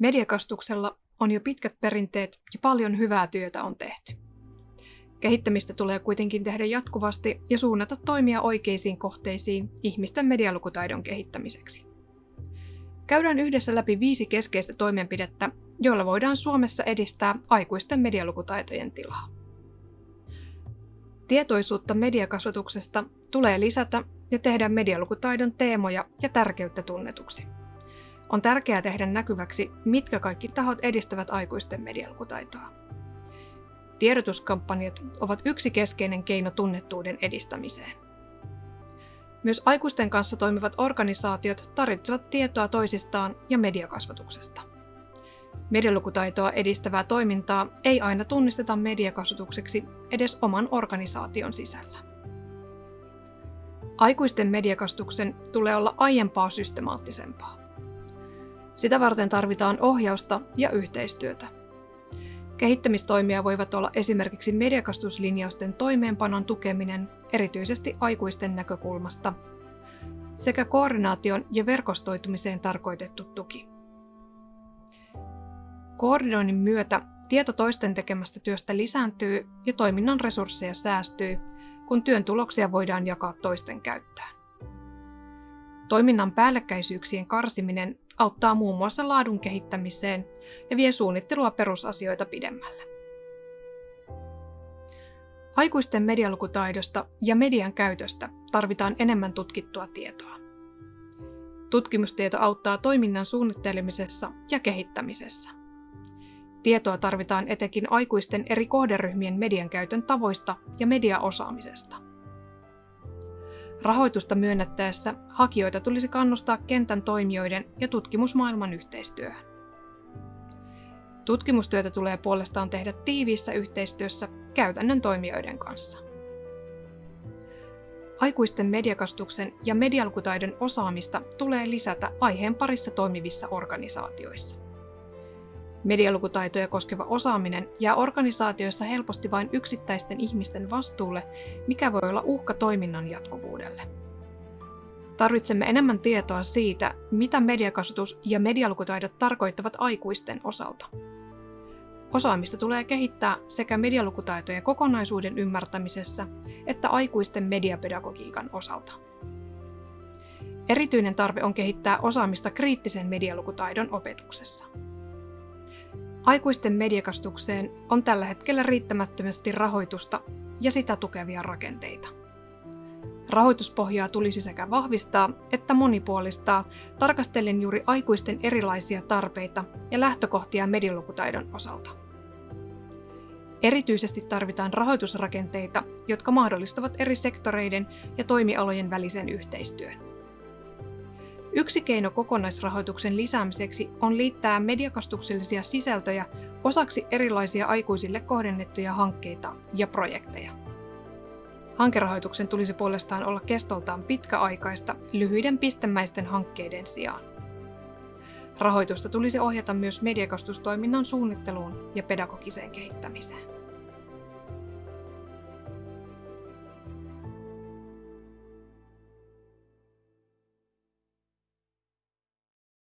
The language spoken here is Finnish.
Mediakastuksella on jo pitkät perinteet ja paljon hyvää työtä on tehty. Kehittämistä tulee kuitenkin tehdä jatkuvasti ja suunnata toimia oikeisiin kohteisiin ihmisten medialukutaidon kehittämiseksi. Käydään yhdessä läpi viisi keskeistä toimenpidettä, joilla voidaan Suomessa edistää aikuisten medialukutaitojen tilaa. Tietoisuutta mediakasvatuksesta tulee lisätä ja tehdä medialukutaidon teemoja ja tärkeyttä tunnetuksi. On tärkeää tehdä näkyväksi, mitkä kaikki tahot edistävät aikuisten medialukutaitoa. Tiedotuskampanjat ovat yksi keskeinen keino tunnettuuden edistämiseen. Myös aikuisten kanssa toimivat organisaatiot tarvitsevat tietoa toisistaan ja mediakasvatuksesta. Medialukutaitoa edistävää toimintaa ei aina tunnisteta mediakasvatukseksi edes oman organisaation sisällä. Aikuisten mediakasvatuksen tulee olla aiempaa systemaattisempaa. Sitä varten tarvitaan ohjausta ja yhteistyötä. Kehittämistoimia voivat olla esimerkiksi mediakastuslinjausten toimeenpanon tukeminen, erityisesti aikuisten näkökulmasta, sekä koordinaation ja verkostoitumiseen tarkoitettu tuki. Koordinoinnin myötä tieto toisten tekemästä työstä lisääntyy ja toiminnan resursseja säästyy, kun työn tuloksia voidaan jakaa toisten käyttöön. Toiminnan päällekkäisyyksien karsiminen auttaa muun muassa laadun kehittämiseen ja vie suunnittelua perusasioita pidemmälle. Aikuisten medialukutaidosta ja median käytöstä tarvitaan enemmän tutkittua tietoa. Tutkimustieto auttaa toiminnan suunnittelemisessa ja kehittämisessä. Tietoa tarvitaan etenkin aikuisten eri kohderyhmien median käytön tavoista ja mediaosaamisesta. Rahoitusta myönnettäessä hakijoita tulisi kannustaa kentän toimijoiden ja tutkimusmaailman yhteistyöhön. Tutkimustyötä tulee puolestaan tehdä tiiviissä yhteistyössä käytännön toimijoiden kanssa. Aikuisten mediakastuksen ja medialukutaidon osaamista tulee lisätä aiheen parissa toimivissa organisaatioissa. Medialukutaitoja koskeva osaaminen jää organisaatioissa helposti vain yksittäisten ihmisten vastuulle, mikä voi olla uhka toiminnan jatkuvuudelle. Tarvitsemme enemmän tietoa siitä, mitä mediakasvatus ja medialukutaidot tarkoittavat aikuisten osalta. Osaamista tulee kehittää sekä medialukutaitojen kokonaisuuden ymmärtämisessä että aikuisten mediapedagogiikan osalta. Erityinen tarve on kehittää osaamista kriittisen medialukutaidon opetuksessa. Aikuisten mediakastukseen on tällä hetkellä riittämättömästi rahoitusta ja sitä tukevia rakenteita. Rahoituspohjaa tulisi sekä vahvistaa että monipuolistaa tarkastellen juuri aikuisten erilaisia tarpeita ja lähtökohtia medialukutaidon osalta. Erityisesti tarvitaan rahoitusrakenteita, jotka mahdollistavat eri sektoreiden ja toimialojen välisen yhteistyön. Yksi keino kokonaisrahoituksen lisäämiseksi on liittää mediakastuksellisia sisältöjä osaksi erilaisia aikuisille kohdennettuja hankkeita ja projekteja. Hankerahoituksen tulisi puolestaan olla kestoltaan pitkäaikaista lyhyiden pistemäisten hankkeiden sijaan. Rahoitusta tulisi ohjata myös mediakastustoiminnan suunnitteluun ja pedagogiseen kehittämiseen.